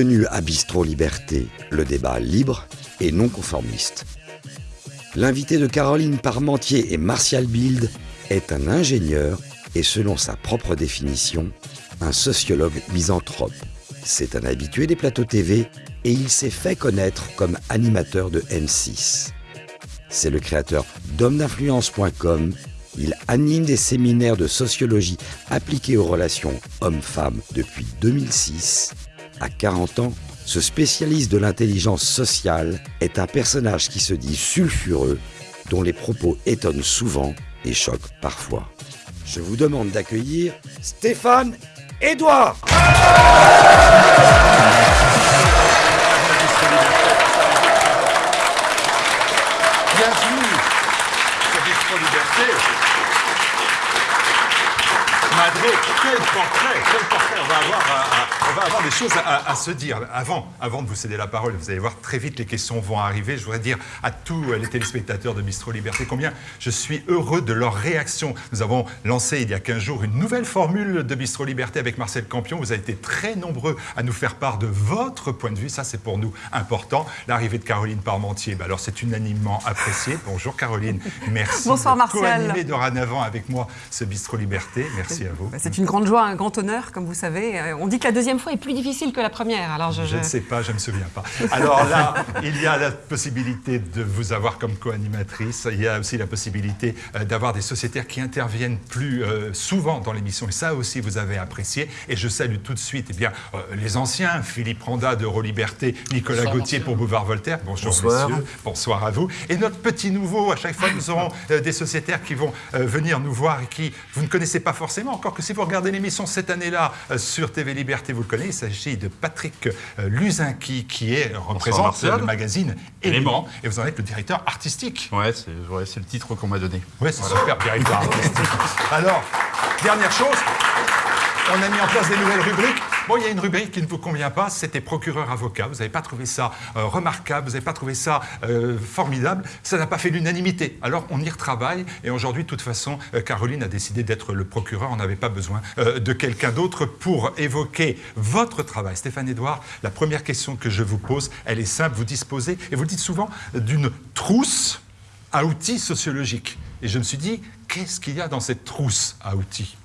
Bienvenue à Bistro Liberté, le débat libre et non conformiste. L'invité de Caroline Parmentier et Martial Bild est un ingénieur et selon sa propre définition, un sociologue misanthrope. C'est un habitué des plateaux TV et il s'est fait connaître comme animateur de M6. C'est le créateur d'homme-d'influence.com. Il anime des séminaires de sociologie appliqués aux relations hommes-femmes depuis 2006. À 40 ans, ce spécialiste de l'intelligence sociale est un personnage qui se dit sulfureux, dont les propos étonnent souvent et choquent parfois. Je vous demande d'accueillir Stéphane Edouard sur Bistro Liberté. Madré, quel portrait, quel portrait. On va avoir, à- à- on va avoir des choses à, à se dire. Avant, avant de vous céder la parole, vous allez voir très vite les questions vont arriver. Je voudrais dire à tous les téléspectateurs de Bistro Liberté combien je suis heureux de leur réaction. Nous avons lancé il y a 15 jours une nouvelle formule de Bistro Liberté avec Marcel Campion. Vous avez été très nombreux à nous faire part de votre point de vue. Ça, c'est pour nous important. L'arrivée de Caroline Parmentier, bah alors c'est unanimement apprécié. Bonjour Caroline, merci Bonsoir, de Martial. co-animer dorénavant avec moi ce Bistro Liberté. Merci à vous. Bah, C'est une grande joie, un grand honneur, comme vous savez. Euh, On dit que la deuxième fois est plus difficile que la première. Alors je, Je ne sais pas, je ne me souviens pas. Alors là, il y a la possibilité de vous avoir comme co-animatrice. Il y a aussi la possibilité euh, d'avoir des sociétaires qui interviennent plus euh, souvent dans l'émission. Et ça aussi, vous avez apprécié. Et je salue tout de suite eh bien, les anciens, Philippe Randa d'Euroliberté, Nicolas Gauthier pour Boulevard Voltaire. Bonjour, Bonsoir. messieurs. Bonsoir à vous. Et notre petit nouveau, à chaque fois, nous aurons des sociétaires qui vont venir nous voir et qui vous ne connaissez pas forcément, encore que si vous regardez l'émission cette année-là euh, sur TV Liberté, vous le connaissez. Il s'agit de Patrick euh, Luzinki, qui est, représente Martial. le magazine Élément. Et vous en êtes le directeur artistique. Ouais, c'est ouais, le titre qu'on m'a donné. Oui, c'est super, directeur artistique. Alors, dernière chose, on a mis en place des nouvelles rubriques. Bon, il y a une rubrique qui ne vous convient pas, c'était procureur-avocat. Vous n'avez pas trouvé ça euh, remarquable, vous n'avez pas trouvé ça euh, formidable. Ça n'a pas fait l'unanimité. Alors, on y retravaille. Et aujourd'hui, de toute façon, euh, Caroline a décidé d'être le procureur. On n'avait pas besoin de quelqu'un d'autre pour évoquer votre travail. Stéphane Edouard, la première question que je vous pose, elle est simple. Vous disposez, et vous le dites souvent, d'une trousse à outils sociologiques. Et je me suis dit, qu'est-ce qu'il y a dans cette trousse à outils?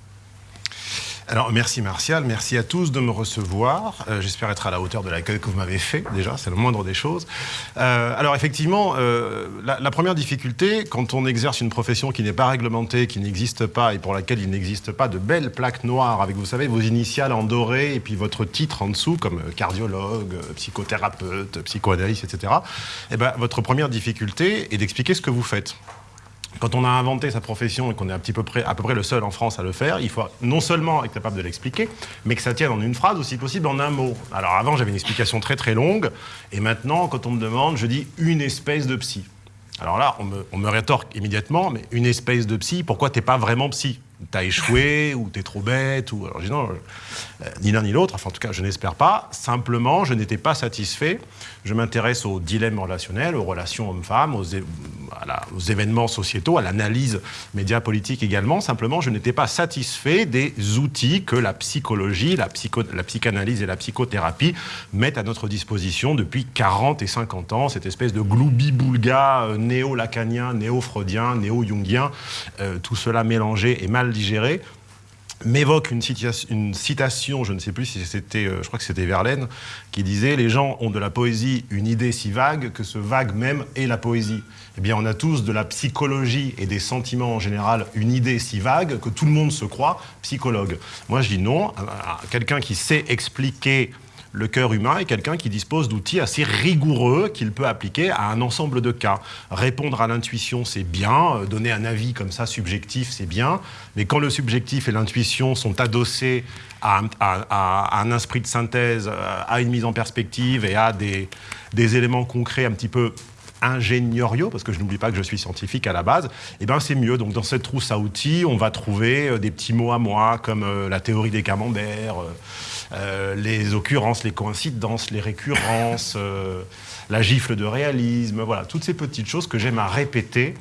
Alors merci Martial, merci à tous de me recevoir. Euh, J'espère être à la hauteur de l'accueil que vous m'avez fait déjà, c'est le moindre des choses. Euh, alors effectivement, euh, la, première difficulté, quand on exerce une profession qui n'est pas réglementée, qui n'existe pas et pour laquelle il n'existe pas de belles plaques noires avec, vous savez, vos initiales en doré et puis votre titre en dessous comme cardiologue, psychothérapeute, psychoanalyste, etc. Eh ben, votre première difficulté est d'expliquer ce que vous faites. Quand on a inventé sa profession et qu'on est un petit peu près, à peu près le seul en France à le faire, il faut non seulement être capable de l'expliquer, mais que ça tienne en une phrase, aussi possible en un mot. Alors avant, j'avais une explication très très longue, et maintenant, quand on me demande, je dis une espèce de psy. Alors là, on me, on me rétorque immédiatement, mais une espèce de psy, pourquoi t'es pas vraiment psy? T'as échoué, ou t'es trop bête, ou... Alors je dis non, ni l'un ni l'autre, enfin en tout cas je n'espère pas. Simplement, je n'étais pas satisfait. Je m'intéresse aux dilemmes relationnels, aux relations hommes-femmes, aux, événements sociétaux, à l'analyse média politique également. Simplement, je n'étais pas satisfait des outils que la psychologie, la, psycho- la psychanalyse et la psychothérapie mettent à notre disposition depuis 40 et 50 ans. Cette espèce de gloubi-boulga euh, néo-lacanien, néo-freudien, néo-jungien, euh, tout cela mélangé et mal digéré m'évoque une, citation- je ne sais plus si c'était, euh, je crois que c'était Verlaine, qui disait Les gens ont de la poésie une idée si vague que ce vague même est la poésie. Eh bien, on a tous de la psychologie et des sentiments en général une idée si vague que tout le monde se croit psychologue. Moi, je dis non. Quelqu'un qui sait expliquer le cœur humain est quelqu'un qui dispose d'outils assez rigoureux qu'il peut appliquer à un ensemble de cas. Répondre à l'intuition, c'est bien. Euh, Donner un avis comme ça subjectif, c'est bien. Mais quand le subjectif et l'intuition sont adossés à, un- esprit de synthèse, euh, à une mise en perspective et à des, éléments concrets un petit peu ingénieriaux, parce que je n'oublie pas que je suis scientifique à la base, eh ben c'est mieux. Donc dans cette trousse à outils, on va trouver euh, des petits mots à moi, comme la théorie des camemberts, les occurrences, les coïncidences, les récurrences, euh, la gifle de réalisme, voilà, toutes ces petites choses que j'aime à répéter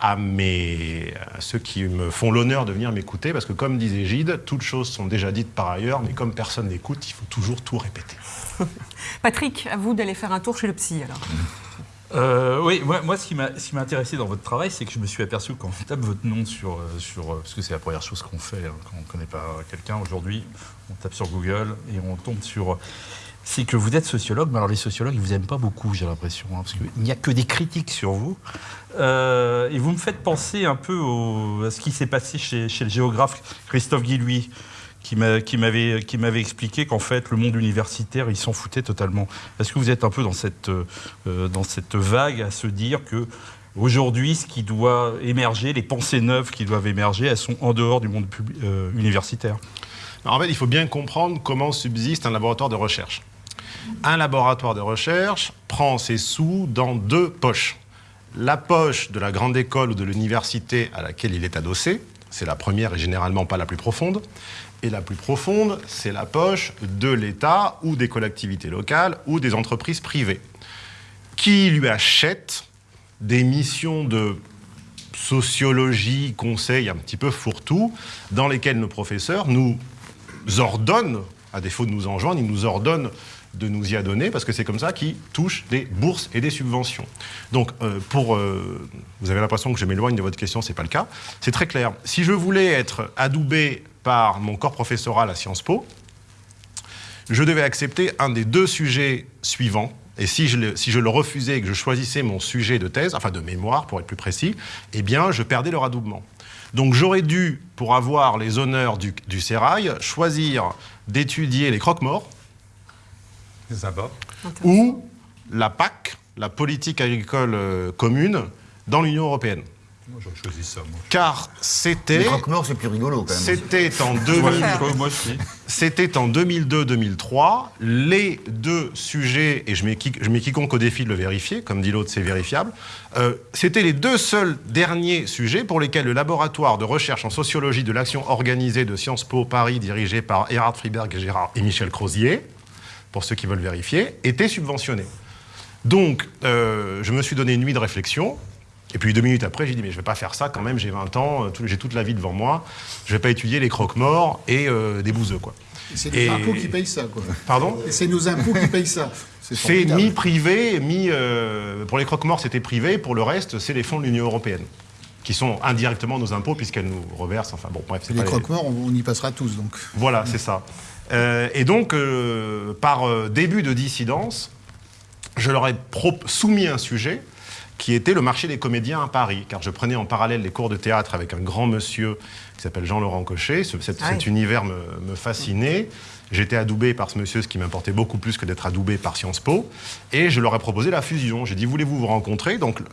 à, mes, à ceux qui me font l'honneur de venir m'écouter, parce que comme disait Gide, toutes choses sont déjà dites par ailleurs, mais comme personne n'écoute, il faut toujours tout répéter. Patrick, à vous d'aller faire un tour chez le psy alors. Euh, oui, moi, moi, ce qui m'a ce intéressé dans votre travail, c'est que je me suis aperçu quand on tape votre nom sur, euh, sur euh, parce que c'est la première chose qu'on fait hein, quand on ne connaît pas quelqu'un aujourd'hui, on tape sur Google et on tombe sur c'est que vous êtes sociologue, mais alors les sociologues, ils vous aiment pas beaucoup, j'ai l'impression, hein, parce qu'il n'y a que des critiques sur vous. Et vous me faites penser un peu à ce qui s'est passé chez, chez le géographe Christophe Guillouis, qui m'a- qui m'avait expliqué qu'en fait, le monde universitaire, il s'en foutait totalement. Est-ce que vous êtes un peu dans cette, euh, dans cette vague à se dire que Aujourd'hui, ce qui doit émerger, les pensées neuves qui doivent émerger, elles sont en dehors du monde euh, universitaire? En fait, il faut bien comprendre comment subsiste un laboratoire de recherche. Un laboratoire de recherche prend ses sous dans deux poches. La poche de la grande école ou de l'université à laquelle il est adossé, c'est la première et généralement pas la plus profonde. Et la plus profonde, c'est la poche de l'État ou des collectivités locales ou des entreprises privées qui lui achètent des missions de sociologie, conseil un petit peu fourre-tout, dans lesquels nos professeurs nous ordonnent, à défaut de nous enjoindre, ils nous ordonnent de nous y adonner, parce que c'est comme ça qu'ils touchent des bourses et des subventions. Donc, euh, pour, euh, vous avez l'impression que je m'éloigne de votre question, c'est pas le cas. C'est très clair. Si je voulais être adoubé par mon corps professoral à Sciences Po, je devais accepter un des deux sujets suivants. Et si je, le, si je le refusais et que je choisissais mon sujet de thèse, enfin de mémoire pour être plus précis, eh bien je perdais le radoubement. Donc j'aurais dû, pour avoir les honneurs du, du sérail, choisir d'étudier les croque-morts ou la PAC, la politique agricole euh, commune, dans l'Union européenne. Moi, j'aurais choisi ça, moi. Car c'était c'est plus rigolo quand même. c'était en Moi, 2000 je- moi aussi. C'était en 2002-2003. Les deux sujets, et je mets, qui- je mets quiconque au défi de le vérifier, comme dit l'autre, c'est vérifiable, euh, c'était les deux seuls derniers sujets pour lesquels le laboratoire de recherche en sociologie de l'action organisée de Sciences Po Paris, dirigé par Erhard Friberg et, Gérard, et Michel Crozier, pour ceux qui veulent vérifier, était subventionné. Donc, euh, je me suis donné une nuit de réflexion. Et puis deux minutes après, j'ai dit, mais je ne vais pas faire ça quand même, j'ai 20 ans, euh, tout- j'ai toute la vie devant moi, je ne vais pas étudier les croque-morts et euh, des bouseux, quoi. C'est nos Et- impôts qui payent ça, quoi. Pardon? Et c'est nos impôts qui payent ça. C'est formidable. mi-privé, mi... euh, pour les croque-morts, c'était privé, pour le reste, c'est les fonds de l'Union européenne, qui sont indirectement nos impôts, puisqu'elles nous reversent, enfin bon, bref, c'est Les pas croque-morts, on, on y passera tous, donc. Voilà, c'est ça. Euh, et donc, par début de dissidence, je leur ai pro- soumis un sujet qui était le marché des comédiens à Paris, car je prenais en parallèle les cours de théâtre avec un grand monsieur qui s'appelle Jean-Laurent Cochet. Ce- cet, Ah univers me, me fascinait. J'étais adoubé par ce monsieur, ce qui m'importait beaucoup plus que d'être adoubé par Sciences Po. Et je leur ai proposé la fusion. J'ai dit, voulez-vous vous rencontrer? Donc, euh,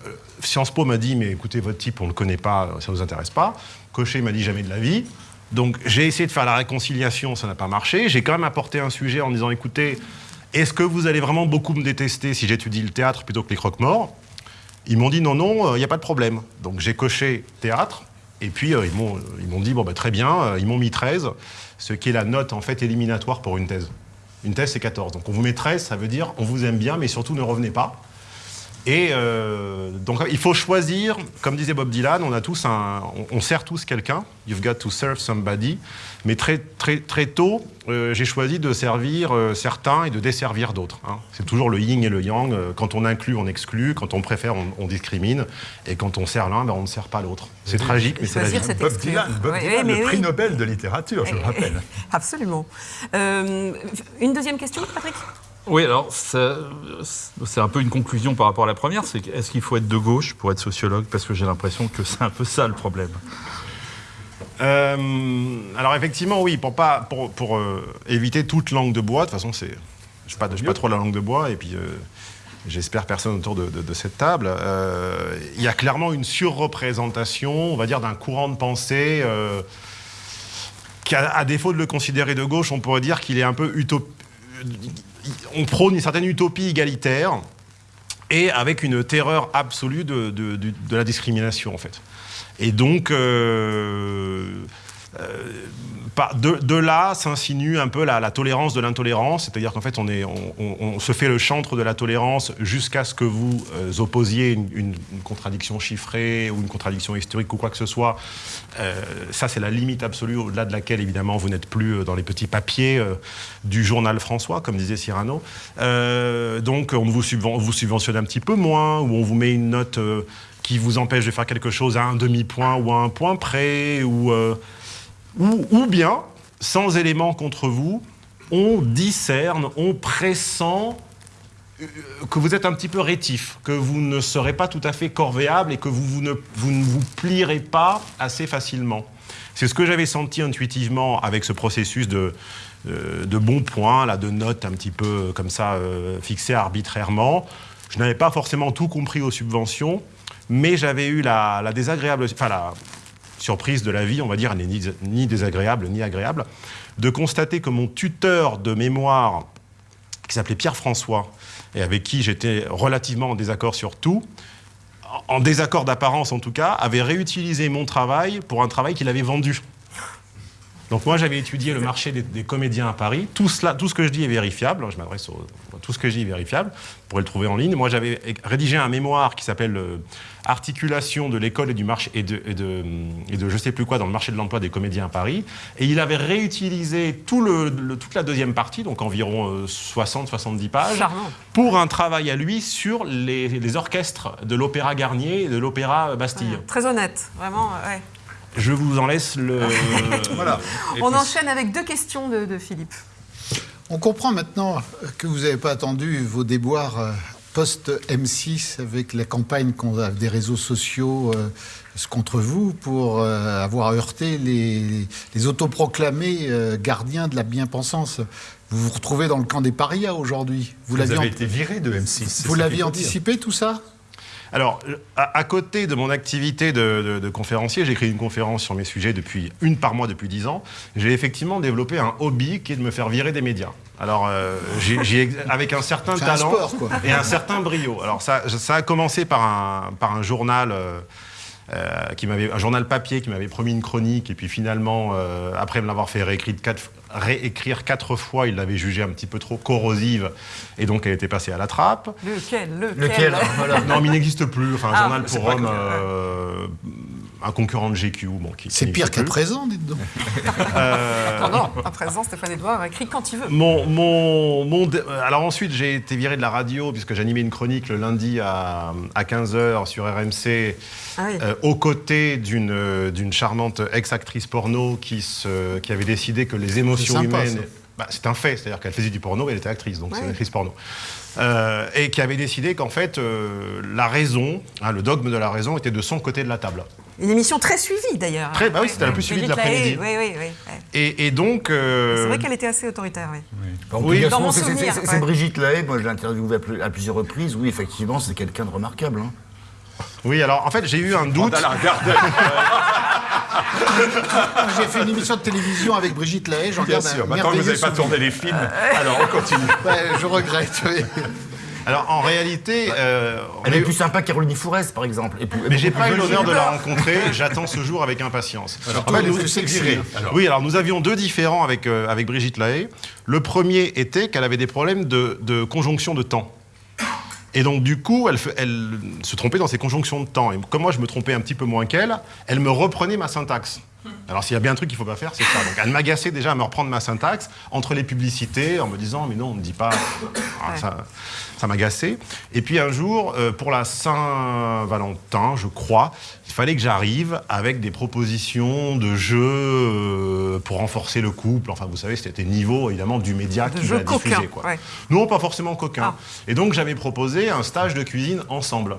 Sciences Po m'a dit, mais écoutez, votre type, on ne le connaît pas, ça ne nous intéresse pas. Cochet m'a dit, jamais de la vie. Donc, j'ai essayé de faire la réconciliation, ça n'a pas marché. J'ai quand même apporté un sujet en disant, écoutez, est-ce que vous allez vraiment beaucoup me détester si j'étudie le théâtre plutôt que les croque-morts? Ils m'ont dit, non, non, il n'y a pas de problème. Donc, j'ai coché théâtre. Et puis, euh, ils m'ont ils m'ont dit, bon, bah, très bien, euh, ils m'ont mis 13, ce qui est la note, en fait, éliminatoire pour une thèse. Une thèse, c'est 14. Donc, on vous met 13, ça veut dire, on vous aime bien, mais surtout, ne revenez pas. Et euh, donc, il faut choisir, comme disait Bob Dylan, on a tous un, on, on sert tous quelqu'un. You've got to serve somebody. Mais très, très, très tôt, euh, j'ai choisi de servir euh, certains et de desservir d'autres. hein. C'est toujours le yin et le yang. Quand on inclut, on exclut. Quand on préfère, on, on discrimine. Et quand on sert l'un, ben, on ne sert pas l'autre. C'est tragique, mais c'est la Choisir vie. cette Bob exclure. Dylan, Bob Oui, Dylan, oui, mais le prix. Nobel de littérature, je le rappelle. Absolument. Euh, une deuxième question, Patrick? Oui, alors c'est un peu une conclusion par rapport à la première, c'est est-ce qu'il faut être de gauche pour être sociologue? Parce que j'ai l'impression que c'est un peu ça le problème. Euh, alors effectivement, oui, pour, pas, euh, éviter toute langue de bois, de toute façon, je ne pas, pas trop la langue de bois, et puis euh, j'espère personne autour de, cette table, il y a clairement une surreprésentation, on va dire, d'un courant de pensée qui, à, défaut de le considérer de gauche, on pourrait dire qu'il est un peu utop... On prône une certaine utopie égalitaire, et avec une terreur absolue de, la discrimination, en fait. Et donc, euh, de, de là s'insinue un peu la, tolérance de l'intolérance, c'est-à-dire qu'en fait on, se fait le chantre de la tolérance jusqu'à ce que vous euh, opposiez une, contradiction chiffrée ou une contradiction historique ou quoi que ce soit. Euh, ça c'est la limite absolue au-delà de laquelle évidemment vous n'êtes plus euh, dans les petits papiers euh, du journal François, comme disait Cyrano. Euh, donc on vous, vous subventionne un petit peu moins, ou on vous met une note euh, qui vous empêche de faire quelque chose à un demi-point ou à un point près, ou... ou, bien, sans éléments contre vous, on discerne, on pressent euh, que vous êtes un petit peu rétif, que vous ne serez pas tout à fait corvéable et que vous, vous ne, vous ne plierez pas assez facilement. C'est ce que j'avais senti intuitivement avec ce processus de, euh, de bons points, de notes un petit peu comme ça euh, fixées arbitrairement. Je n'avais pas forcément tout compris aux subventions, mais j'avais eu la, la désagréable, enfin la surprise de la vie, on va dire, elle n'est ni, désagréable ni agréable, de constater que mon tuteur de mémoire, qui s'appelait Pierre François, et avec qui j'étais relativement en désaccord sur tout, en désaccord d'apparence en tout cas, avait réutilisé mon travail pour un travail qu'il avait vendu. Donc moi j'avais étudié le marché des, des comédiens à Paris. Tout, cela, tout ce que je dis est vérifiable. Je m'adresse tout ce que je dis est vérifiable. Vous pourrez le trouver en ligne. Moi j'avais rédigé un mémoire qui s'appelle euh, Articulation de l'école et du marché et de, et de et de je sais plus quoi dans le marché de l'emploi des comédiens à Paris. Et il avait réutilisé tout le, le- toute la deuxième partie, donc environ 60-70 pages, Charmant. pour un travail à lui sur les, les orchestres de l'Opéra Garnier et de l'Opéra Bastille. Très honnête, vraiment. ouais. Je vous en laisse le. Voilà. On puis, enchaîne avec deux questions de, de Philippe. On comprend maintenant que vous n'avez pas attendu vos déboires euh, post-M6 avec la campagne des réseaux sociaux euh, contre vous pour euh, avoir heurté les, les autoproclamés euh, gardiens de la bien-pensance. Vous vous retrouvez dans le camp des parias aujourd'hui. Vous avez été viré de M6. c'est vous l'aviez anticipé tout ça? Alors, à, à côté de mon activité de, de- de conférencier, j'écris une conférence sur mes sujets depuis une par mois depuis dix ans. J'ai effectivement développé un hobby qui est de me faire virer des médias. Alors, euh, avec un certain un talent sport, et un certain brio. Alors, ça, ça a commencé par un, par un journal. euh, euh, qui m'avait un journal papier qui m'avait promis une chronique et puis finalement euh, après me l'avoir fait réécrire quatre, réécrire quatre fois il l'avait jugée un petit peu trop corrosive et donc elle était passée à la trappe Lequel? Lequel, Lequel? Voilà. non, mais il n'existe plus. Enfin, un Ah, journal pour hommes, euh, un concurrent de GQ. Bon, C'est pire qu'à présent, dites donc. Non, non, à présent, Stéphane Edouard écrit quand il veut. Mon, mon, mon dé- euh, alors ensuite, j'ai été viré de la radio puisque j'animais une chronique le lundi à, à 15h sur RMC Ah oui. euh, aux côtés d'une euh, d'une charmante ex-actrice porno qui, se, qui avait décidé que les émotions sympa, humaines... Bah, c'est un fait, c'est-à-dire qu'elle faisait du porno et elle était actrice, donc c'est une actrice porno. Euh, et qui avait décidé qu'en fait, euh, la raison, hein, le dogme de la raison était de son côté de la table. Une émission très suivie d'ailleurs. Très- bah oui, c'était la plus suivie de l'après-midi. Oui, oui, oui. Et, et donc... euh, C'est vrai qu'elle était assez autoritaire, oui. Oui. dire Dans mon souvenir, c'est- ouais. Brigitte Lahaye, moi je l'ai interviewée à plus- à plusieurs reprises. Oui, effectivement, c'est quelqu'un de remarquable. hein. Oui, alors en fait, j'ai eu un doute. On a la regarder. J'ai fait une émission de télévision avec Brigitte Lahaye, j'en Bien garde sûr. un Maintenant que vous n'avez pas tourné les films, alors on continue. Je regrette, oui. Alors en réalité, euh, Elle est plus sympa que Caroline Fourest, par exemple. Et plus- mais j'ai pas eu l'honneur de la rencontrer. J'attends ce jour avec impatience. Surtout, En fait, nous-. Alors. Oui, alors nous avions deux différents avec, euh, avec Brigitte Lahaye. Le premier était qu'elle avait des problèmes de, de conjonction de temps. Et donc, du coup, elle, elle se trompait dans ses conjonctions de temps. Et comme moi, je me trompais un petit peu moins qu'elle, elle me reprenait ma syntaxe. Alors, s'il y a bien un truc qu'il ne faut pas faire, c'est ça. Donc, elle m'agaçait déjà à me reprendre ma syntaxe entre les publicités en me disant, mais non, on ne dit pas. Ah. Ça, ça m'agaçait. Et puis, un jour, euh, pour la Saint-Valentin, je crois, il fallait que j'arrive avec des propositions de jeux euh, pour renforcer le couple. Enfin, vous savez, c'était niveau, évidemment, du média De qui l'a diffusé. Quoi. ouais. Non, pas forcément coquin. Ah. Et donc, j'avais proposé un stage de cuisine ensemble.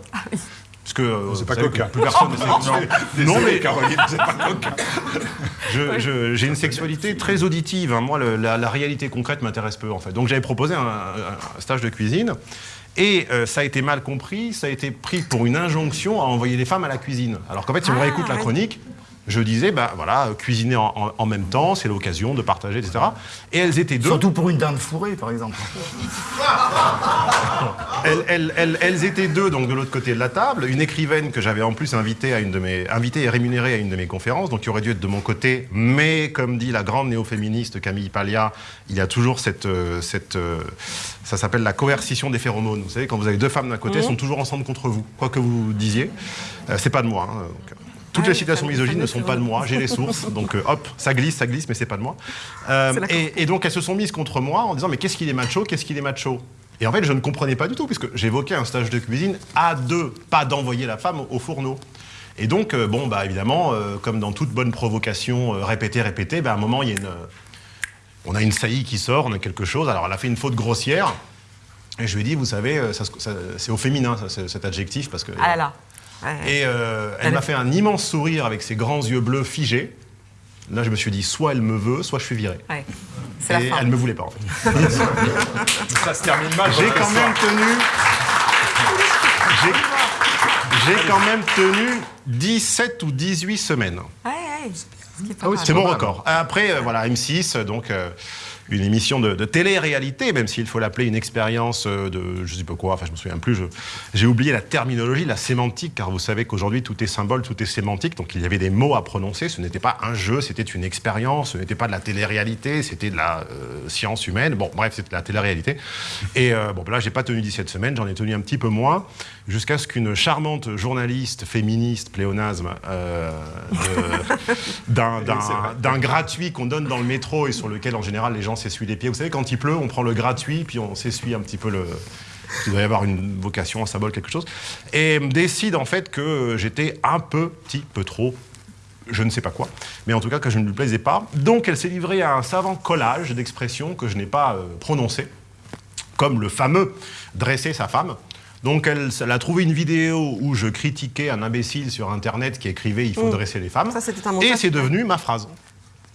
Parce que euh, C'est pas que Plus personne ne sait. Non, Non, mais Caroline, c'est pas je- j'ai une sexualité très auditive. hein. Moi, le- la, la réalité concrète m'intéresse peu, en fait. Donc, j'avais proposé un, un stage de cuisine. Et euh, ça a été mal compris, ça a été pris pour une injonction à envoyer les femmes à la cuisine. Alors qu'en fait, si on Ah, réécoute la chronique, je disais, ben voilà, cuisiner en, en- en même temps, c'est l'occasion de partager, etc. Et elles étaient deux. Surtout pour une dinde fourrée, par exemple. Elles, elles- elles- elles étaient deux, donc de l'autre côté de la table. Une écrivaine que j'avais en plus invitée à une de mes, invitée et rémunérée à une de mes conférences, donc qui aurait dû être de mon côté. Mais comme dit la grande néo-féministe Camille Paglia, il y a toujours cette, euh, cette euh, ça s'appelle la coercition des phéromones. Vous savez, quand vous avez deux femmes d'un côté, elles sont toujours ensemble contre vous, quoi que vous disiez. Euh, c'est pas de moi. hein, donc, euh, toutes Ah les oui, citations misogynes ne sont pas de moi, j'ai les sources, donc euh, hop, ça glisse, ça glisse, mais c'est pas de moi. Euh, et, et donc elles se sont mises contre moi en disant mais qu'est-ce qu'il est macho, qu'est-ce qu'il est macho? Et en fait je ne comprenais pas du tout puisque j'évoquais un stage de cuisine à deux, pas d'envoyer la femme au fourneau. Et donc euh, bon bah évidemment comme dans toute bonne provocation répétée répétée, bah, à un moment il y a une, on a une saillie qui sort, on a quelque chose. Alors elle a fait une faute grossière. Et je lui ai dit, vous savez, c'est au féminin ça, cet adjectif parce que Ah là là. Et euh, elle Elle m'a fait un immense sourire avec ses grands yeux bleus figés. Là, je me suis dit, soit elle me veut, soit je suis viré. Ouais. C'est la Et fin. elle me voulait pas, en fait. Ça se termine mal. J'ai quand même tenu. J'ai- J'ai quand même tenu 17 ou 18 semaines. Ouais, ouais. Ce Ah oui, c'est mon record. Après, euh, voilà, M6, donc euh, une émission de, de télé-réalité, même s'il faut l'appeler une expérience euh, de je sais pas quoi, enfin je me souviens plus, j'ai oublié la terminologie, la sémantique, car vous savez qu'aujourd'hui tout est symbole, tout est sémantique, donc il y avait des mots à prononcer, ce n'était pas un jeu, c'était une expérience, ce n'était pas de la télé-réalité, c'était de la euh, science humaine, bon bref, c'était de la télé-réalité. Et euh, bon, là j'ai pas tenu 17 semaines, j'en ai tenu un petit peu moins, jusqu'à ce qu'une charmante journaliste féministe, pléonasme, euh, d'un gratuit qu'on donne dans le métro et sur lequel en général les gens s'essuient les pieds. Vous savez, quand il pleut, on prend le gratuit puis on s'essuie un petit peu le. Il doit y avoir une vocation, un symbole, quelque chose. Et décide en fait que j'étais un peu, petit peu trop je ne sais pas quoi, mais en tout cas que je ne lui plaisais pas. Donc elle s'est livrée à un savant collage d'expressions que je n'ai pas euh, prononcées, comme le fameux dresser sa femme. Donc elle, elle a trouvé une vidéo où je critiquais un imbécile sur Internet qui écrivait « il faut Mm. dresser les femmes Et c'est devenu ma phrase.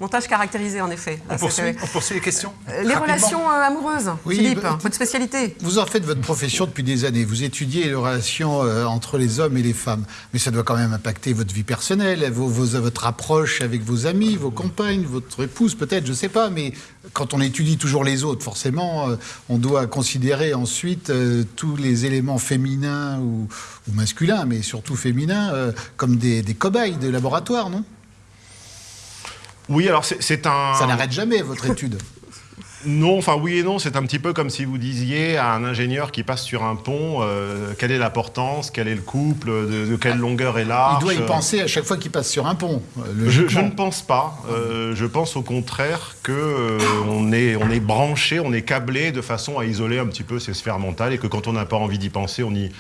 Montage caractérisé, en effet. On poursuit, c'était- on poursuit les questions Euh, Les Rapidement. relations euh, amoureuses, Oui, Philippe, bah, votre spécialité. Vous en faites votre profession depuis des années. Vous étudiez les relations euh, entre les hommes et les femmes. Mais ça doit quand même impacter votre vie personnelle, vos- vos- votre approche avec vos amis, vos compagnes, votre épouse peut-être, je ne sais pas. Mais quand on étudie toujours les autres, forcément, euh, on doit considérer ensuite euh, tous les éléments féminins ou, ou masculins, mais surtout féminins, euh, comme des, des cobayes de laboratoire, non? Oui, alors c'est- un... Ça n'arrête jamais, votre étude. Non, enfin oui et non, c'est un petit peu comme si vous disiez à un ingénieur qui passe sur un pont, euh, quelle est la portance, quel est le couple, de, de quelle longueur est l'arche. Il doit y penser à chaque fois qu'il passe sur un pont. euh, Je, ne pense pas. Euh, je pense au contraire que euh, on est on est branché, on est câblé de façon à isoler un petit peu ces sphères mentales et que quand on n'a pas envie d'y penser, on y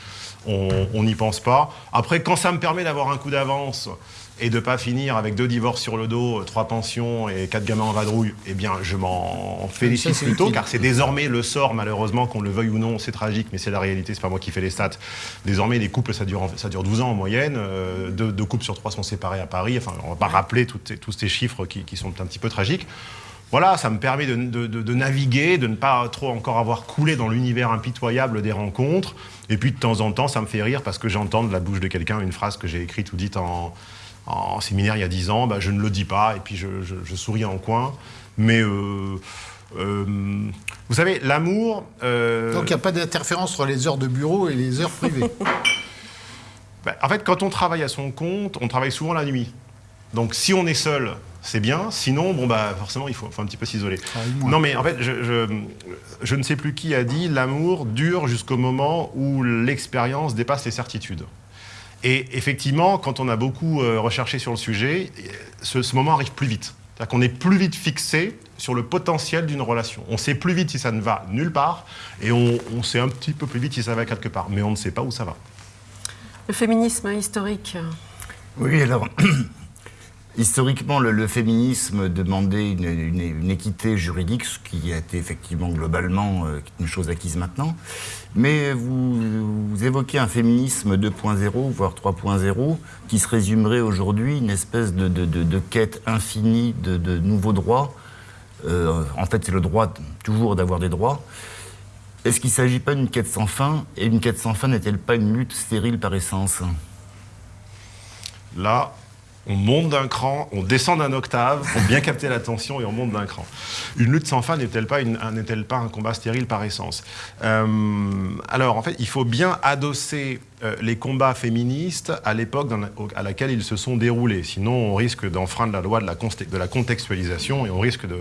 on on n'y pense pas. Après, quand ça me permet d'avoir un coup d'avance et de pas finir avec deux divorces sur le dos, trois pensions et quatre gamins en vadrouille, eh bien, je m'en félicite Ça, plutôt, car c'est désormais le sort, malheureusement, qu'on le veuille ou non, c'est tragique, mais c'est la réalité, c'est pas moi qui fais les stats. Désormais, les couples, ça dure, ça dure 12 ans en moyenne, euh, deux, deux couples sur trois sont séparés à Paris, enfin, on va pas rappeler toutes tous ces chiffres qui, qui sont un petit peu tragiques. Voilà, ça me permet de, de- de- de naviguer, de ne pas trop encore avoir coulé dans l'univers impitoyable des rencontres. Et puis de temps en temps, ça me fait rire parce que j'entends de la bouche de quelqu'un une phrase que j'ai écrite ou dite en, en séminaire il y a 10 ans. Bah, je ne le dis pas et puis je, je- je souris en coin. Mais euh, euh, vous savez, l'amour. euh, Donc il n'y a pas d'interférence entre les heures de bureau et les heures privées. bah, en fait, quand on travaille à son compte, on travaille souvent la nuit. Donc si on est seul, c'est bien. Sinon, bon bah forcément, il faut, faut un petit peu s'isoler. Moins. Non, mais en fait, je, je, je ne sais plus qui a dit l'amour dure jusqu'au moment où l'expérience dépasse les certitudes. Et effectivement, quand on a beaucoup euh, recherché sur le sujet, ce, ce moment arrive plus vite. C'est-à-dire qu'on est plus vite fixé sur le potentiel d'une relation. On sait plus vite si ça ne va nulle part, et on, on sait un petit peu plus vite si ça va quelque part, mais on ne sait pas où ça va. Le féminisme hein, historique. Oui, alors, historiquement, le, féminisme demandait une, équité juridique, ce qui a été effectivement globalement euh, une chose acquise maintenant. Mais vous, évoquez un féminisme 2.0, voire 3.0, qui se résumerait aujourd'hui une espèce de, quête infinie de, de nouveaux droits. Euh, en fait, c'est le droit toujours d'avoir des droits. Est-ce qu'il ne s'agit pas d'une quête sans fin? Et une quête sans fin n'est-elle pas une lutte stérile par essence? Là, on monte d'un cran, on descend d'un octave pour bien capter l'attention et on monte d'un cran. Une lutte sans fin n'est-elle pas, pas un combat stérile par essence Euh, Alors, en fait, il faut bien adosser euh, les combats féministes à l'époque à laquelle ils se sont déroulés. Sinon, on risque d'enfreindre la loi de la, de la contextualisation et on risque de,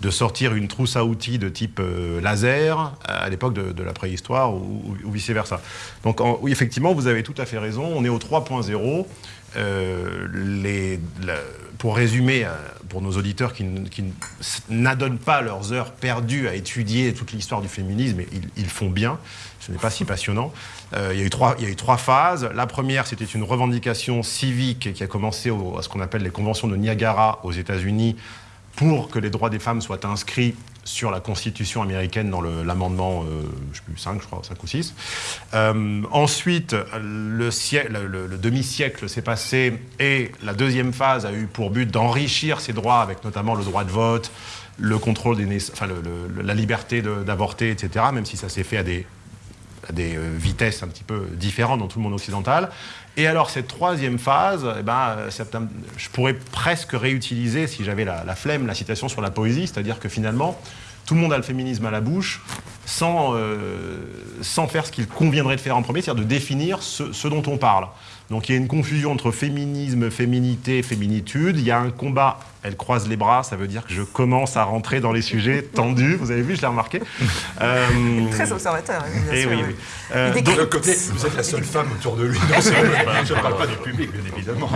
de sortir une trousse à outils de type euh, laser à l'époque de, la préhistoire ou, vice-versa. Donc oui, effectivement, vous avez tout à fait raison, on est au 3.0. Euh, pour résumer, euh, pour nos auditeurs qui, n'adonnent pas leurs heures perdues à étudier toute l'histoire du féminisme, ils, font bien, ce n'est pas si passionnant. Il, y a eu trois, phases. La première, c'était une revendication civique qui a commencé à ce qu'on appelle les conventions de Niagara aux États-Unis pour que les droits des femmes soient inscrits sur la Constitution américaine dans l'amendement, euh, je sais plus, 5, je crois, 5 ou 6. Euh, ensuite, le, siècle- le- le- le demi-siècle s'est passé et la deuxième phase a eu pour but d'enrichir ces droits avec notamment le droit de vote, le contrôle des enfin, la liberté d'avorter, etc., même si ça s'est fait à des, à des euh, vitesses un petit peu différentes dans tout le monde occidental. Et alors cette troisième phase, eh ben, euh, je pourrais presque réutiliser, si j'avais la, flemme, la citation sur la poésie, c'est-à-dire que finalement, tout le monde a le féminisme à la bouche, sans, euh, faire ce qu'il conviendrait de faire en premier, c'est-à-dire de définir ce dont on parle. Donc il y a une confusion entre féminisme, féminité, féminitude. Il y a un combat, elle croise les bras, ça veut dire que je commence à rentrer dans les sujets tendus. Vous avez vu, je l'ai remarqué. Euh, Très observateur, bien eh sûr, oui. Euh, donc- côté, vous êtes la seule femme autour de lui. Non, je ne parle pas du public, bien évidemment.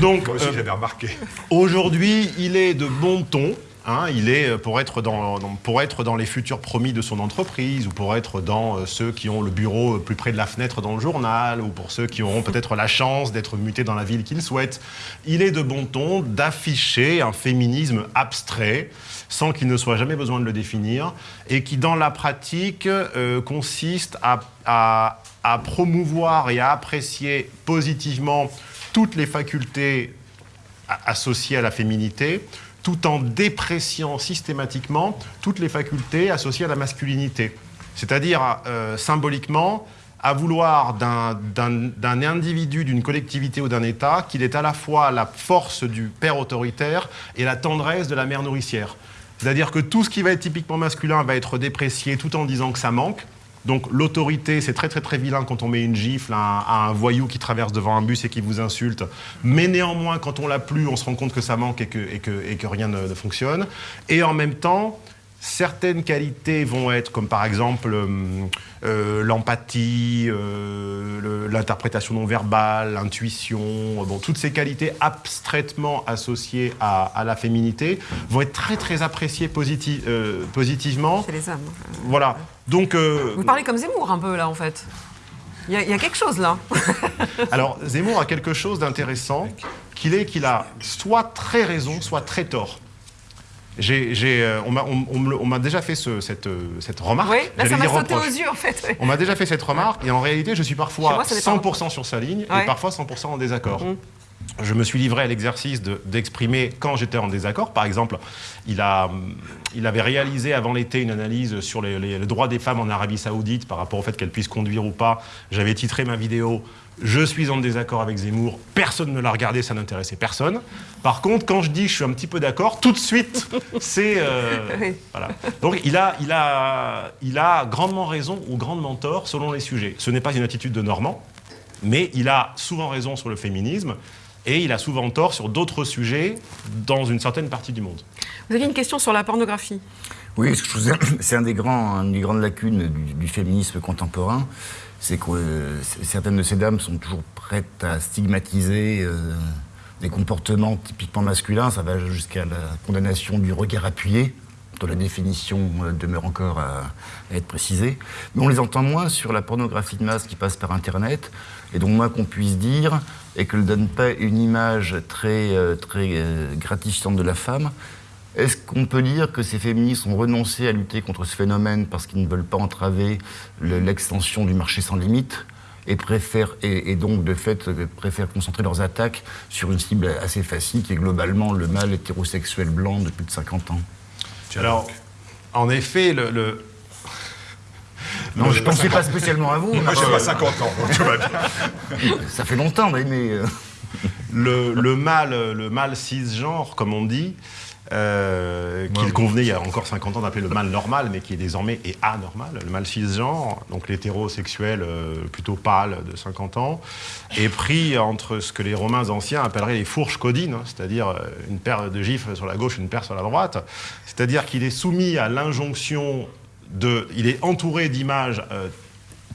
Donc, Moi aussi, euh, j'avais remarqué. Aujourd'hui, il est de bon ton. Hein, il est euh, pour être, dans, dans- pour être dans les futurs promis de son entreprise ou pour être dans euh, ceux qui ont le bureau euh, plus près de la fenêtre dans le journal ou pour ceux qui auront peut-être la chance d'être mutés dans la ville qu'ils souhaitent. Il est de bon ton d'afficher un féminisme abstrait sans qu'il ne soit jamais besoin de le définir et qui dans la pratique euh, consiste à, à- à promouvoir et à apprécier positivement toutes les facultés associées à la féminité, tout en dépréciant systématiquement toutes les facultés associées à la masculinité. C'est-à-dire, euh, symboliquement, à vouloir d'un- individu, d'une collectivité ou d'un État qu'il est à la fois la force du père autoritaire et la tendresse de la mère nourricière. C'est-à-dire que tout ce qui va être typiquement masculin va être déprécié tout en disant que ça manque. Donc l'autorité, c'est très très très vilain quand on met une gifle à un, voyou qui traverse devant un bus et qui vous insulte. Mais néanmoins, quand on l'a plus, on se rend compte que ça manque et que, et que, et que rien ne fonctionne. Et en même temps, certaines qualités vont être comme par exemple euh, euh, l'empathie, euh, le- l'interprétation non verbale, l'intuition, bon, toutes ces qualités abstraitement associées à, à la féminité vont être très très appréciées positi- euh, positivement. Chez les hommes. Voilà. Donc, euh, Vous parlez comme Zemmour un peu là en fait. Il y, a- il y a quelque chose là. alors Zemmour a quelque chose d'intéressant, qu'il est qu'il a soit très raison, soit très tort. J'ai, j'ai, euh, on, m'a, on- m'a déjà fait ce- cette, euh, cette remarque. Oui, là ça m'a sauté aux yeux en fait. oui. On m'a déjà fait cette remarque et en réalité, je suis parfois moi, ça dépend. 100% sur sa ligne Ouais. et parfois 100% en désaccord. Mm. Je me suis livré à l'exercice de- d'exprimer quand j'étais en désaccord. Par exemple, il, a, il avait réalisé avant l'été une analyse sur les, les- les droits des femmes en Arabie Saoudite par rapport au fait qu'elles puissent conduire ou pas. J'avais titré ma vidéo Je suis en désaccord avec Zemmour. Personne ne l'a regardé, ça n'intéressait personne. Par contre, quand je dis je suis un petit peu d'accord, tout de suite, c'est. euh, Oui. voilà. Donc il a, il, a, il a grandement raison ou grandement tort selon les sujets. Ce n'est pas une attitude de Normand, mais il a souvent raison sur le féminisme et il a souvent tort sur d'autres sujets dans une certaine partie du monde. Vous aviez une question sur la pornographie? Oui, c'est un des grands, une des grandes lacunes du, du féminisme contemporain, c'est que euh, certaines de ces dames sont toujours prêtes à stigmatiser euh, des comportements typiquement masculins. Ça va jusqu'à la condamnation du regard appuyé, dont la définition euh, demeure encore à, être précisée. Mais on les entend moins sur la pornographie de masse qui passe par Internet, et donc moins qu'on puisse dire, et qu'elle ne donne pas une image très, très gratifiante de la femme. Est-ce qu'on peut dire que ces féministes ont renoncé à lutter contre ce phénomène parce qu'ils ne veulent pas entraver le- l'extension du marché sans limite et, préfèrent, et, et donc, de fait, euh, préfèrent concentrer leurs attaques sur une cible assez facile qui est globalement le mâle hétérosexuel blanc de plus de 50 ans? Alors, en effet, le. le- Non, je ne pensais pas spécialement à vous. Moi, j'ai pas 50 ans, donc tout va bien. ça fait longtemps, mais... mais, euh, le, le mâle, le mâle cisgenre, comme on dit, euh, qu'il convenait il y a encore 50 ans d'appeler le mâle normal, mais qui est désormais est anormal, le mâle cisgenre, donc l'hétérosexuel euh, plutôt pâle de 50 ans, est pris entre ce que les Romains anciens appelleraient les fourches codines, hein, c'est-à-dire euh, une paire de gifles sur la gauche, une paire sur la droite, c'est-à-dire qu'il est soumis à l'injonction de, il est entouré d'images euh,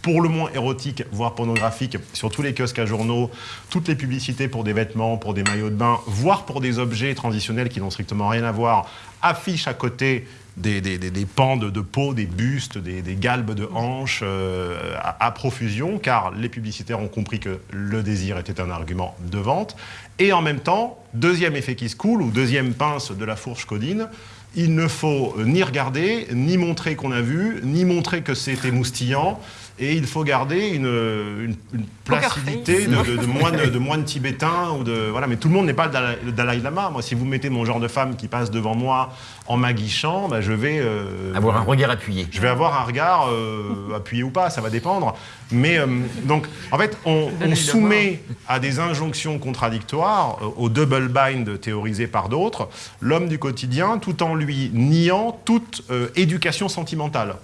pour le moins érotiques, voire pornographiques, sur tous les kiosques à journaux, toutes les publicités pour des vêtements, pour des maillots de bain, voire pour des objets transitionnels qui n'ont strictement rien à voir, affichent à côté des, pans de, peau, des bustes, des, des galbes de hanches euh, à, à profusion, car les publicitaires ont compris que le désir était un argument de vente. Et en même temps, deuxième effet qui se coule, ou deuxième pince de la fourche codine, il ne faut ni regarder, ni montrer qu'on a vu, ni montrer que c'était moustillant. Et il faut garder une, une, une placidité de, de, de, moine, de moine tibétain. Ou de, voilà. Mais tout le monde n'est pas le Dalai, le Dalai Lama. Moi, si vous mettez mon genre de femme qui passe devant moi en m'aguichant, bah, je vais... Euh, Avoir un regard appuyé. Je vais avoir un regard euh, appuyé ou pas, ça va dépendre. Mais euh, donc, en fait, on, on soumet à des injonctions contradictoires, euh, au double bind théorisé par d'autres, l'homme du quotidien, tout en lui niant toute euh, éducation sentimentale.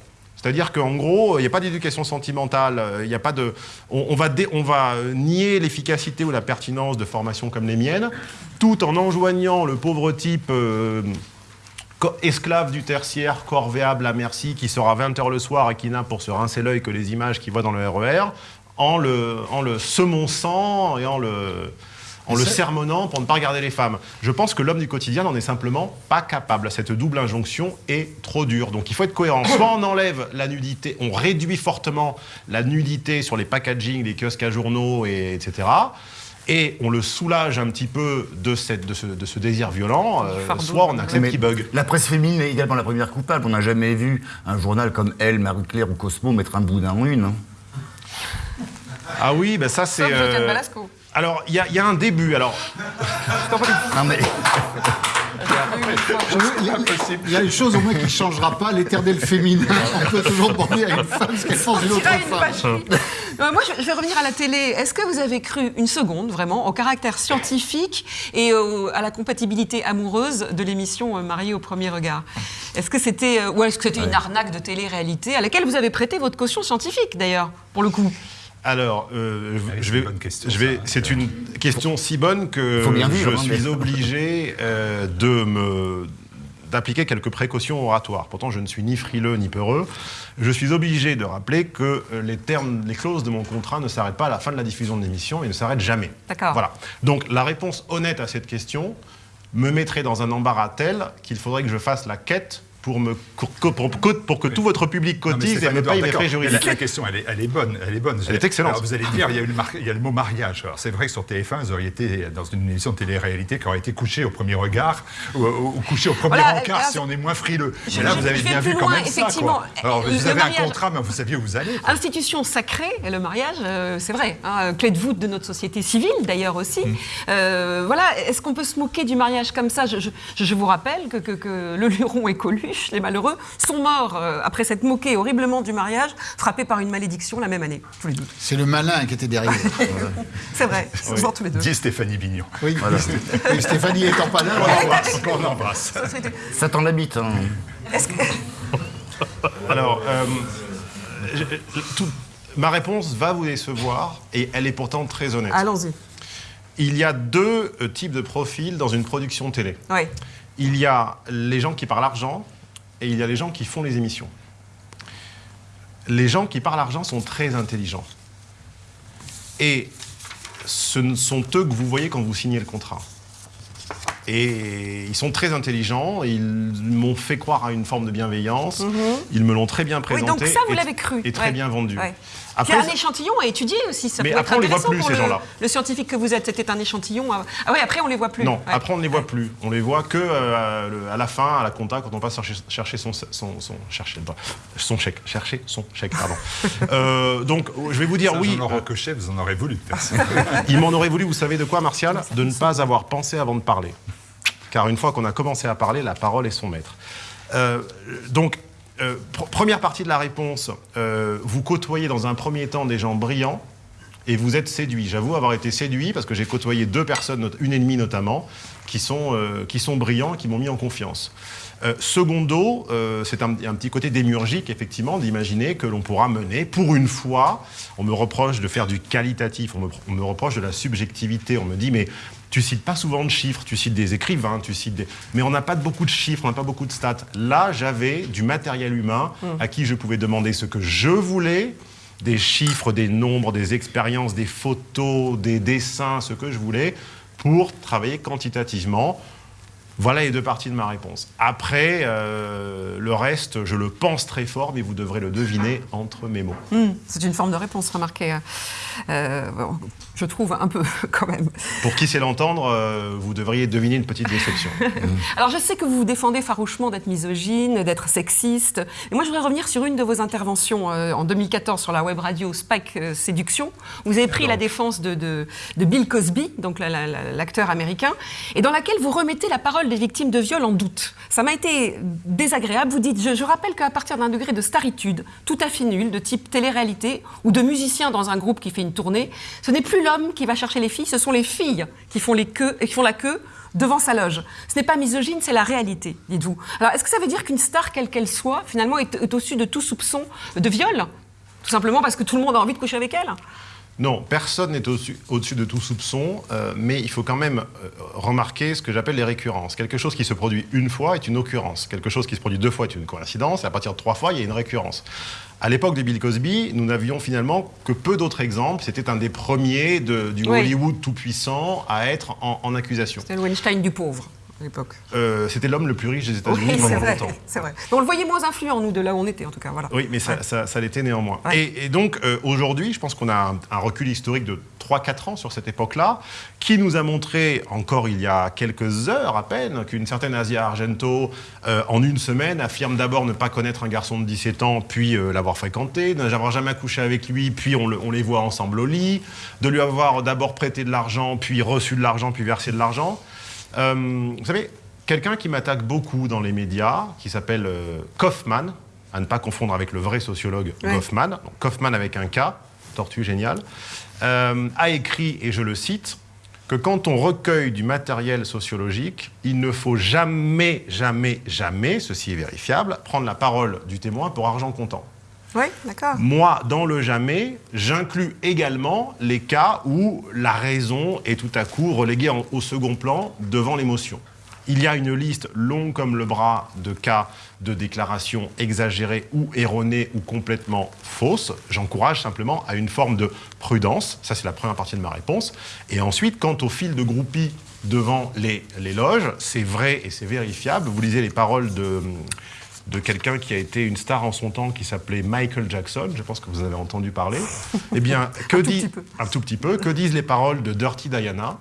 C'est-à-dire qu'en gros, il n'y a pas d'éducation sentimentale, il n'y a pas de, on, va, nier l'efficacité ou la pertinence de formations comme les miennes, tout en enjoignant le pauvre type euh, esclave du tertiaire, corvéable à merci, qui à 20h le soir et qui n'a pour se rincer l'œil que les images qu'il voit dans le RER, en le, en le semonçant et en le, en le sermonnant pour ne pas regarder les femmes. Je pense que l'homme du quotidien n'en est simplement pas capable. Cette double injonction est trop dure. Donc il faut être cohérent. Soit on enlève la nudité, on réduit fortement la nudité sur les packaging, les kiosques à journaux, et, etc. Et on le soulage un petit peu de, cette, de, ce, de ce désir violent, euh, soit on accepte qu'il bug. La presse féminine est également la première coupable. On n'a jamais vu un journal comme Elle, Marie-Claire ou Cosmo mettre un boudin en une. hein. Ah oui, ben ça c'est... Euh. Alors, il y, a- il y a un début. Alors, Non, mais Il y a une chose au moins qui ne changera pas, l'éternel féminin. On peut toujours demander à une femme ce qu'elle pense d'une autre femme. vacherie. Euh, moi, je vais revenir à la télé. Est-ce que vous avez cru une seconde, vraiment, au caractère scientifique et au- à la compatibilité amoureuse de l'émission euh, Mariée au premier regard? Est-ce que c'était euh, ou est-ce que c'était une arnaque de télé-réalité à laquelle vous avez prêté votre caution scientifique, d'ailleurs, pour le coup? Alors euh, je c'est vais... une bonne question, je vais ça. c'est une question si bonne que je hein, suis obligé euh, de me d'appliquer quelques précautions oratoires. Pourtant, je ne suis ni frileux ni peureux. Je suis obligé de rappeler que euh, les termes, les clauses de mon contrat ne s'arrêtent pas à la fin de la diffusion de l'émission et ne s'arrêtent jamais. D'accord. Voilà. Donc, la réponse honnête à cette question me mettrait dans un embarras tel qu'il faudrait que je fasse la quête pour, me, pour, pour- pour- pour que tout votre public Non, cotise et me Edouard, paye mes d'accord. frais La, juridiques. la question, elle est, elle est bonne. Elle est bonne. Elle est excellente. Alors, vous allez dire, il y, a le mar- il y a le mot mariage. Alors, c'est vrai que sur TF1, vous auriez été dans une émission de télé-réalité qui aurait été couché au premier regard ou, ou- ou couché au premier Voilà, encart alors, si on est moins frileux. je- Mais là, je- vous avez bien vu quand loin, même ça. effectivement. Quoi. Alors, vous le avez un contrat, mais vous saviez où vous allez. quoi. Institution sacrée, et le mariage, euh, c'est vrai, hein, clé de voûte de notre société civile d'ailleurs aussi. Mm. Euh, voilà, est-ce qu'on peut se moquer du mariage comme ça? Je, je- je vous rappelle que, que- que le Luron et Coluche, les malheureux, sont morts euh, après s'être moqués horriblement du mariage, frappés par une malédiction la même année, tous les deux. C'est le malin qui était derrière. C'est vrai, ils sont morts tous les deux. Dit Stéphanie Bignon. Oui, oui, Stéphanie étant pas là. On l'embrasse. On l'embrasse. Ça, t'en habite. Hein. Est-ce que- Alors, euh, je- tout- ma réponse va vous décevoir et elle est pourtant très honnête. Allons-y. Il y a deux euh, types de profils dans une production télé. Oui. Il y a les gens qui parlent argent et il y a les gens qui font les émissions. Les gens qui parlent argent sont très intelligents. Et ce sont eux que vous voyez quand vous signez le contrat. Et ils sont très intelligents, ils m'ont fait croire à une forme de bienveillance, ils me l'ont très bien Mhm. Oui, présenté. donc ça, vous l'avez cru. Et très Ouais. bien vendu. Ouais. Après, Puis un échantillon à étudier aussi, ça Mais peut après, être on les voit intéressant plus, pour ces le, gens-là. le scientifique que vous êtes. C'était un échantillon. à- Ah oui, après on les voit plus. Non, Ouais. après on ne les voit plus. On les voit que euh, à la fin, à la compta, quand on passe chercher, chercher son, son, son- chercher, son chèque. Chercher son chèque, pardon. Euh, donc, je vais vous dire Ça, oui. Jean-Laurent euh, Cochet, vous en aurez voulu. il m'en aurait voulu, vous savez de quoi, Martial? De ne pas avoir pensé avant de parler. Car une fois qu'on a commencé à parler, la parole est son maître. Euh, donc, euh, pr- première partie de la réponse, euh, vous côtoyez dans un premier temps des gens brillants et vous êtes séduit. J'avoue avoir été séduit parce que j'ai côtoyé deux personnes, une ennemie notamment, qui sont, qui sont brillants, qui m'ont mis en confiance. Secondo, c'est un, petit côté démiurgique, effectivement, d'imaginer que l'on pourra mener, pour une fois, on me reproche de faire du qualitatif, on me reproche de la subjectivité, on me dit, mais tu cites pas souvent de chiffres, tu cites des écrivains, tu cites des... Mais on n'a pas beaucoup de chiffres, on n'a pas beaucoup de stats. Là, j'avais du matériel humain à qui je pouvais demander ce que je voulais, des chiffres, des nombres, des expériences, des photos, des dessins, ce que je voulais, pour travailler quantitativement. Voilà les deux parties de ma réponse. Après, euh, le reste, je le pense très fort, mais vous devrez le deviner entre mes mots. Hmm, C'est une forme de réponse, remarquez. Euh, bon, je trouve un peu quand même. Pour qui sait l'entendre, euh, vous devriez deviner une petite déception. Alors je sais que vous vous défendez farouchement d'être misogyne, d'être sexiste. Et moi je voudrais revenir sur une de vos interventions euh, en 2014 sur la web radio Spike Séduction. Vous avez pris la défense de, de- de Bill Cosby, donc la- la- la- l'acteur américain, et dans laquelle vous remettez la parole des victimes de viol en doute. Ça m'a été désagréable. Vous dites, je, rappelle qu'à partir d'un degré de staritude, tout à fait nul, de type télé-réalité, ou de musicien dans un groupe qui fait une tournée, ce n'est plus l'homme qui va chercher les filles, ce sont les filles qui font, les queues, qui font la queue devant sa loge. Ce n'est pas misogyne, c'est la réalité, dites-vous. Alors, est-ce que ça veut dire qu'une star, quelle qu'elle soit, finalement, est au-dessus de tout soupçon de viol? Tout simplement parce que tout le monde a envie de coucher avec elle? Non, personne n'est au-dessus de tout soupçon, euh, mais il faut quand même euh, remarquer ce que j'appelle les récurrences. Quelque chose qui se produit une fois est une occurrence. Quelque chose qui se produit deux fois est une coïncidence. Et à partir de trois fois, il y a une récurrence. À l'époque de Bill Cosby, nous n'avions finalement que peu d'autres exemples. C'était un des premiers de- du Oui. Hollywood tout-puissant à être en, en accusation. C'était le Weinstein du pauvre, à l'époque. Euh, C'était l'homme le plus riche des États-Unis Oui, pendant vrai, longtemps. c'est vrai. Mais on le voyait moins influent, nous, de là où on était, en tout cas. Voilà. Oui, mais ça, Ouais. ça- ça l'était néanmoins. Ouais. Et, et donc, euh, aujourd'hui, je pense qu'on a un, un recul historique de 3-4 ans sur cette époque-là, qui nous a montré, encore il y a quelques heures à peine, qu'une certaine Asia Argento, euh, en une semaine, affirme d'abord ne pas connaître un garçon de 17 ans, puis l'avoir fréquenté, n'avoir jamais couché avec lui, puis on, le- on les voit ensemble au lit, de lui avoir d'abord prêté de l'argent, puis reçu de l'argent, puis versé de l'argent. Euh, vous savez, quelqu'un qui m'attaque beaucoup dans les médias, qui s'appelle euh, Kaufman, à ne pas confondre avec le vrai sociologue Ouais. Kaufman, donc Kaufman avec un K, tortue génial, euh, a écrit, et je le cite, que quand on recueille du matériel sociologique, il ne faut jamais, jamais, jamais, ceci est vérifiable, prendre la parole du témoin pour argent comptant. Oui, d'accord. Moi, dans le jamais, j'inclus également les cas où la raison est tout à coup reléguée au second plan devant l'émotion. Il y a une liste longue comme le bras de cas de déclarations exagérées ou erronées ou complètement fausses. J'encourage simplement à une forme de prudence. Ça, c'est la première partie de ma réponse. Et ensuite, quant au fil de groupie devant les, les loges, c'est vrai et c'est vérifiable. Vous lisez les paroles de, de quelqu'un qui a été une star en son temps qui s'appelait Michael Jackson. Je pense que vous avez entendu parler. Eh bien, que Un tout dit- petit peu. un tout petit peu. Que disent les paroles de Dirty Diana?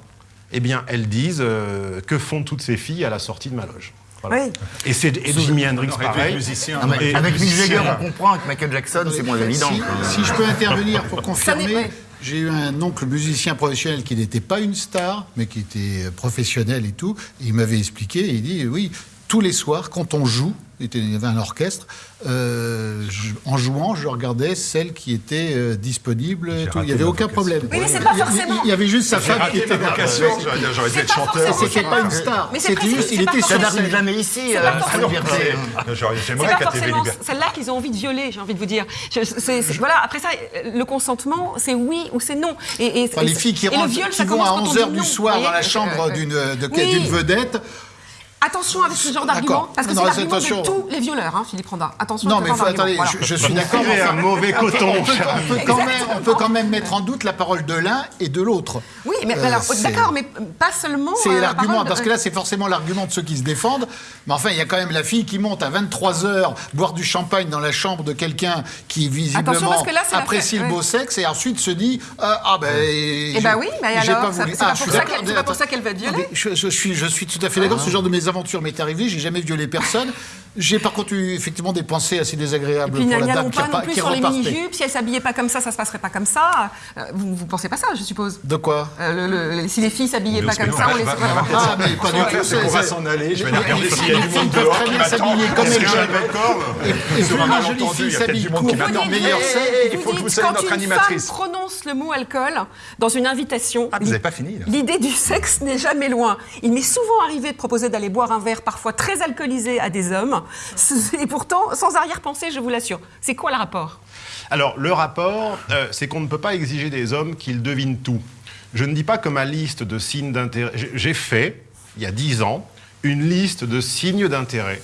Eh bien, elles disent euh, que font toutes ces filles à la sortie de ma loge. Voilà. Oui. Et c'est et Jimi Hendrix pareil. musicien. Non, mais Et- avec Mick Jagger, Musicien. on comprend. Avec Michael Jackson, c'est moins évident. Si, je peux intervenir pour confirmer, j'ai eu un oncle musicien professionnel qui n'était pas une star, mais qui était professionnel et tout. Et il m'avait expliqué, il dit oui, tous les soirs, quand on joue, il y avait un orchestre, euh, je- en jouant, je regardais celle qui était euh, disponible. tout. Il n'y avait aucun vocation. problème. Oui, mais c'est pas Il y a- forcément- Il y avait juste sa femme qui était là. vocation, j'aurais dû être chanteur. C'était pas une star. Mais c'est C'était juste, il était Ça sur scène. jamais ici. J'aurais- C'est J'aimerais qu'à TV celle-là qu'ils ont envie de violer, j'ai envie de vous dire. Voilà, après ça, le consentement, c'est oui ou c'est non. Et, les filles qui, rentrent, qui vont à quand on 11h dit du soir dans la chambre Euh, d'une vedette. Attention avec ce genre d'argument, parce que c'est l'argument de tous les violeurs, hein, Philippe Randa. Attention Non, mais genre faut, d'argument, attendez, voilà. je, je suis d'accord. Tirez un mauvais coton, On peut, on quand même, Exactement. on peut quand même mettre en doute la parole de l'un et de l'autre. Oui, mais Euh, alors, c'est- d'accord, mais pas seulement. C'est euh, la l'argument, parce que là, c'est forcément l'argument de ceux qui se défendent. Mais enfin, il y a quand même la fille qui monte à 23h boire du champagne dans la chambre de quelqu'un qui, visiblement, Attention, parce que là, c'est apprécie le beau ouais. sexe et ensuite se dit Ah, ah ben. Eh ben oui, mais alors, pas ça- voulu. c'est pas Ah, c'est pas pour ça qu'elle va être violée Attendez, Je, suis, je suis tout à fait d'accord. Ce genre de mes m'est arrivé. J'ai jamais violé personne. J'ai par contre eu effectivement des pensées assez Et désagréables puis pour la dame qui, pas a non pas- plus qui sur les mini-jupes. Si elle s'habillait pas comme ça, ça se passerait pas comme ça. Euh, vous, vous pensez pas ça, je suppose De quoi? Euh, le- le- Si les filles s'habillaient pas comme on ça, on les va- Ah, mais pas du tout. c'est qu'on va c'est- s'en aller. Je vais aller regarder les s'il y a filles du monde peuvent dehors très qui bien m'attend. s'habiller comme Est-ce que j'ai d'accord Et Sur plus un malentendu, fille il y a peut-être du monde qui m'attend. eh, eh, Il faut que vous soyez quand notre une animatrice. femme prononce le mot alcool dans une invitation, Ah, vous n'avez pas fini, l'idée du sexe n'est jamais loin. Il m'est souvent arrivé de proposer d'aller boire un verre parfois très alcoolisé à des hommes, et pourtant sans arrière-pensée, je vous l'assure. C'est quoi le rapport? Alors, le rapport, euh, c'est qu'on ne peut pas exiger des hommes qu'ils devinent tout. Je ne dis pas que ma liste de signes d'intérêt. j'ai- fait, il y a dix ans, une liste de signes d'intérêt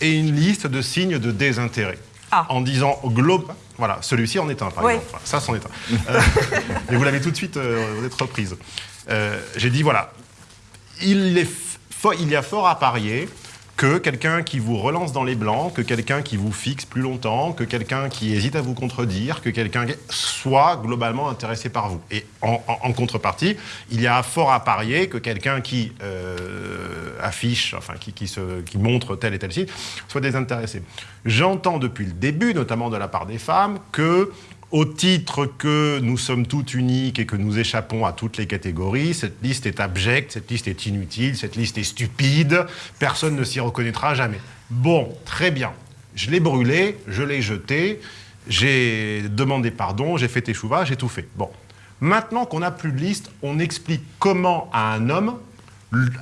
et une liste de signes de désintérêt. Ah. En disant globe. Voilà, celui-ci en est un, par Ouais. exemple. Ça, c'en est un. Euh, mais vous l'avez tout de suite, euh, vous êtes reprise. Euh, J'ai dit, voilà, il, est fo- il y a fort à parier que quelqu'un qui vous relance dans les blancs, que quelqu'un qui vous fixe plus longtemps, que quelqu'un qui hésite à vous contredire, que quelqu'un soit globalement intéressé par vous. Et en contrepartie, il y a fort à parier que quelqu'un qui euh, affiche, enfin qui, qui se, qui montre tel et tel site, soit désintéressé. J'entends depuis le début, notamment de la part des femmes, que au titre que nous sommes toutes uniques et que nous échappons à toutes les catégories, cette liste est abjecte, cette liste est inutile, cette liste est stupide, personne ne s'y reconnaîtra jamais. Bon, très bien. Je l'ai brûlé, je l'ai jeté, j'ai demandé pardon, j'ai fait échouva, j'ai tout fait. Bon. Maintenant qu'on n'a plus de liste, on explique comment à un homme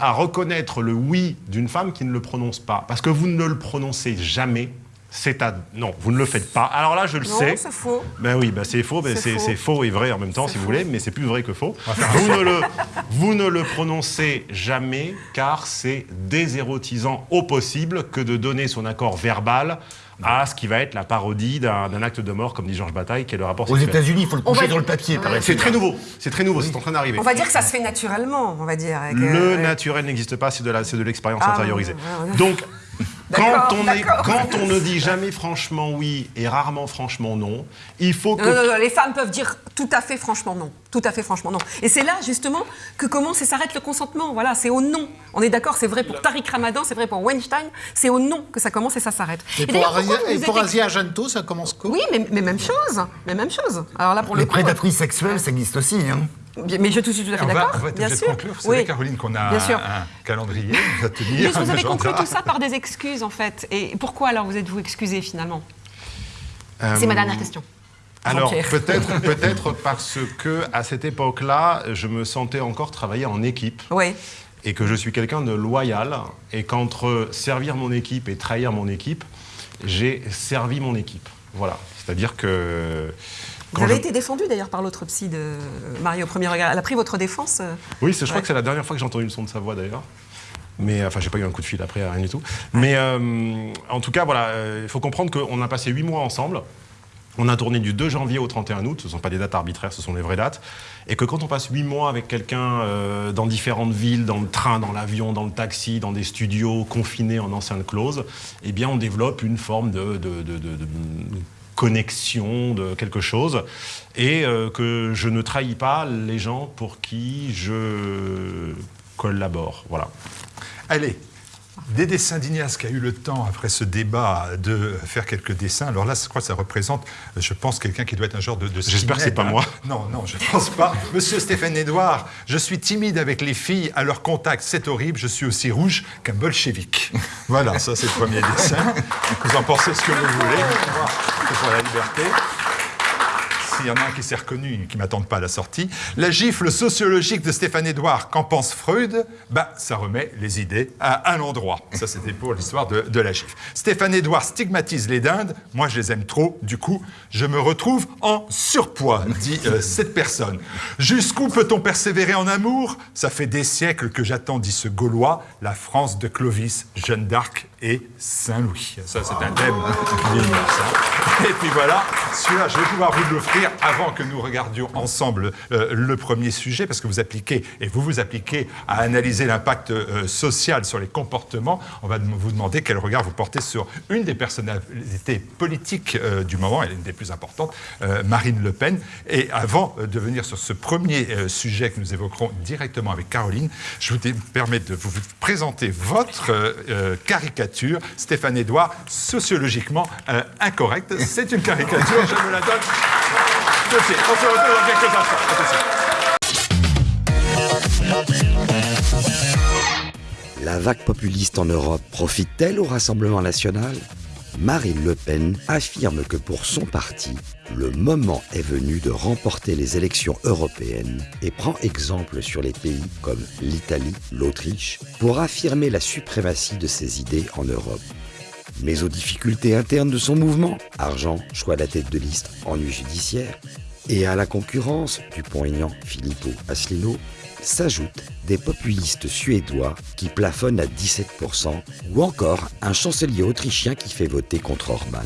à reconnaître le oui d'une femme qui ne le prononce pas. Parce que vous ne le prononcez jamais. C'est à... Non, vous ne le faites pas. Alors là, je le Non, sais. c'est faux. Ben oui, ben c'est faux, ben C'est c'est faux. c'est faux et vrai en même temps, si vous faux. voulez, mais c'est plus vrai que faux. Vous ne, le, vous ne le prononcez jamais car c'est désérotisant au possible que de donner son accord verbal à ce qui va être la parodie d'un acte de mort, comme dit Georges Bataille, qui est le rapport Aux. États-Unis, il faut le coucher va- sur le papier, paraît C'est très nouveau, c'est très nouveau, c'est en train d'arriver. On va dire que ça se fait naturellement, on va dire. avec, Le euh, naturel n'existe pas, c'est de la- c'est de l'expérience Ah, intériorisée. ouais, ouais. Donc, quand on, est- d'accord. quand on ne dit jamais franchement oui et rarement franchement non, il faut que... Non, non, non, les femmes peuvent dire tout à fait franchement non. Tout à fait franchement non. Et c'est là, justement, que commence et s'arrête le consentement. Voilà, c'est au non. On est d'accord, c'est vrai pour Tariq Ramadan, c'est vrai pour Weinstein, c'est au non que ça commence et ça s'arrête. Et pour, vous et vous pour êtes- Asia Argento, ça commence quoi Oui, mais, mais même chose. Mais même chose. Alors là, pour le Les coup, prédatrices sexuelles, ça existe aussi. Hein. Mais je suis tout à fait d'accord. on va être bien sûr. conclure. Vous savez, Oui. Caroline, qu'on a un, calendrier à tenir. Vous avez conclu tout ça par des excuses, en fait. Et pourquoi alors vous êtes-vous excusé finalement Euh, C'est ma dernière question. Alors peut-être peut-être parce que à cette époque-là, je me sentais encore travailler en équipe Oui. et que je suis quelqu'un de loyal et qu'entre servir mon équipe et trahir mon équipe, j'ai servi mon équipe. Voilà, c'est-à-dire que Vous avez je- été défendu d'ailleurs par l'autre psy de Marie au premier regard. Elle a pris votre défense. euh, Oui, je crois que c'est la dernière fois que j'ai entendu le son de sa voix d'ailleurs. Mais enfin, j'ai pas eu un coup de fil après, rien du tout. Mais euh, en tout cas, voilà, euh, il faut comprendre qu'on a passé huit mois ensemble. On a tourné du 2 janvier au 31 août, ce ne sont pas des dates arbitraires, ce sont les vraies dates. Et que quand on passe huit mois avec quelqu'un euh, dans différentes villes, dans le train, dans l'avion, dans le taxi, dans des studios, confinés en enceinte close, eh bien on développe une forme de, de- de- de- de connexion, de quelque chose. Et euh, que je ne trahis pas les gens pour qui je collabore. Voilà. Allez, des dessins d'Ignace qui a eu le temps, après ce débat, de faire quelques dessins. Alors là, je crois que ça représente, je pense, quelqu'un qui doit être un genre de. de J'espère que c'est pas hein. moi. Non, non, je pense pas. Monsieur Stéphane Edouard, je suis timide avec les filles à leur contact, c'est horrible, je suis aussi rouge qu'un bolchevique. Voilà, ça c'est le premier dessin. Vous en pensez ce que vous voulez. C'est pour la liberté. S'il y en a un qui s'est reconnu qui ne m'attendent pas à la sortie. La gifle sociologique de Stéphane Edouard, qu'en pense Freud? Bah, Ça remet les idées à, à l'endroit. Ça, c'était pour l'histoire de, la gifle. Stéphane Edouard stigmatise les dindes. Moi, je les aime trop. Du coup, je me retrouve en surpoids, dit euh, cette personne. Jusqu'où peut-on persévérer en amour? Ça fait des siècles que j'attends, dit ce Gaulois, la France de Clovis, Jeanne d'Arc et Saint-Louis. Ça, c'est un thème. Et puis voilà, celui-là, je vais pouvoir vous l'offrir avant que nous regardions ensemble euh, le premier sujet, parce que vous appliquez, et vous vous appliquez à analyser l'impact euh, social sur les comportements. On va vous demander quel regard vous portez sur une des personnalités politiques euh, du moment, est une des plus importantes, Marine Le Pen. Et avant de venir sur ce premier sujet que nous évoquerons directement avec Caroline, je vous permets de vous présenter votre caricature. Stéphane Edouard, sociologiquement incorrecte. C'est une caricature, je me la donne. La vague populiste en Europe profite-t-elle au Rassemblement national? Marine Le Pen affirme que pour son parti, le moment est venu de remporter les élections européennes et prend exemple sur les pays comme l'Italie, l'Autriche, pour affirmer la suprématie de ses idées en Europe mais aux difficultés internes de son mouvement, argent, choix de la tête de liste, ennui judiciaire, et à la concurrence du aignan Filippo Aslino, s'ajoutent des populistes suédois qui plafonnent à 17%, ou encore un chancelier autrichien qui fait voter contre Orban.